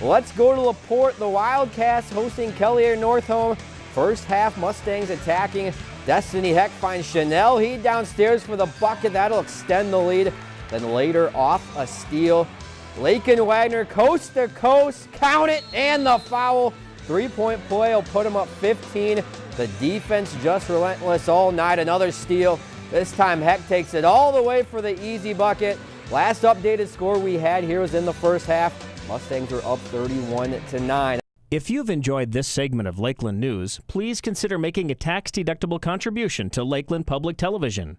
Let's go to LaPorte. The Wildcats hosting Kelliher/Northome. First half, Mustangs attacking. Destiny Heck finds Chanel Heed downstairs for the bucket. That'll extend the lead. Then later off a steal. Lake and Wagner coast to coast. Count it and the foul. Three-point play will put him up 15. The defense just relentless all night. Another steal. This time Heck takes it all the way for the easy bucket. Last updated score we had here was in the first half. Mustangs were up 31 to 9. If you've enjoyed this segment of Lakeland News, please consider making a tax-deductible contribution to Lakeland Public Television.